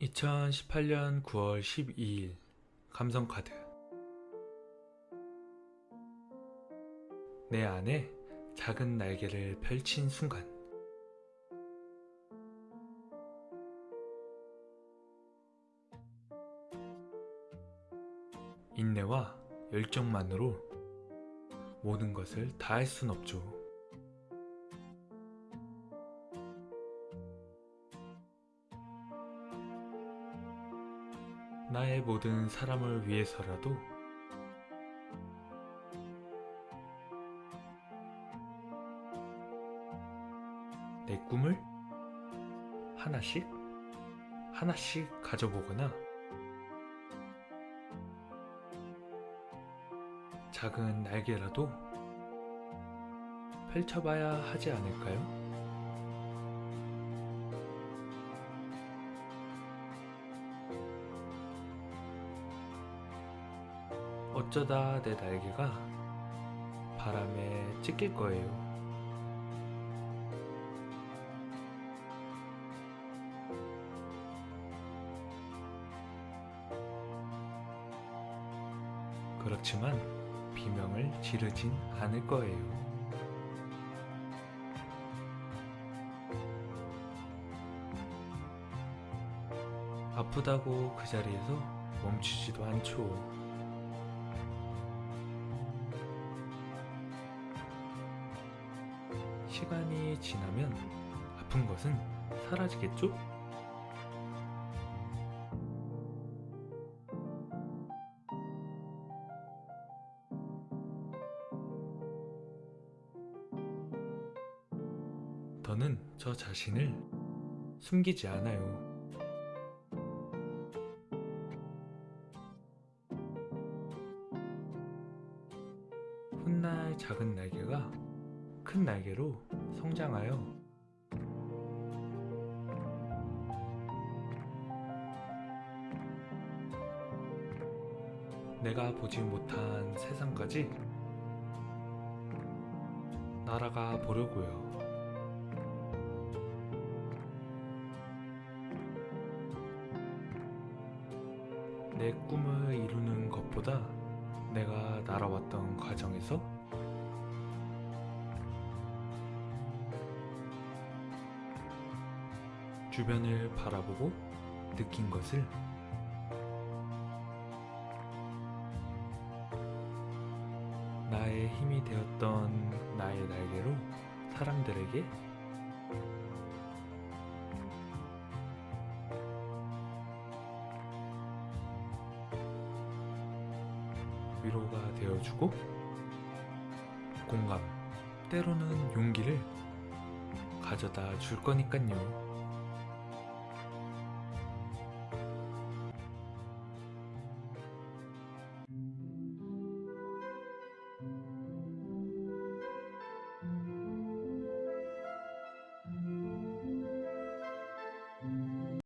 2018년 9월 12일 감성카드 내 안에 작은 날개를 펼친 순간 인내와 열정만으로 모든 것을 다 할 순 없죠. 나의 모든 사람을 위해서라도 내 꿈을 하나씩 하나씩 가져보거나 작은 날개라도 펼쳐봐야 하지 않을까요? 어쩌다 내 날개가 바람에 찢길 거예요. 그렇지만 비명을 지르진 않을 거예요. 아프다고 그 자리에서 멈추지도 않죠. 시간이 지나면 아픈 것은 사라지겠죠? 더는 저 자신을 숨기지 않아요. 훗날 작은 날개가 큰 날개로 성장하여 내가 보지 못한 세상까지 날아가 보려고요. 내 꿈을 이루는 것보다 내가 날아왔던 과정에서 주변을 바라보고 느낀 것을 나의 힘이 되었던 나의 날개로 사람들에게 위로가 되어주고 공감, 때로는 용기를 가져다 줄 거니깐요.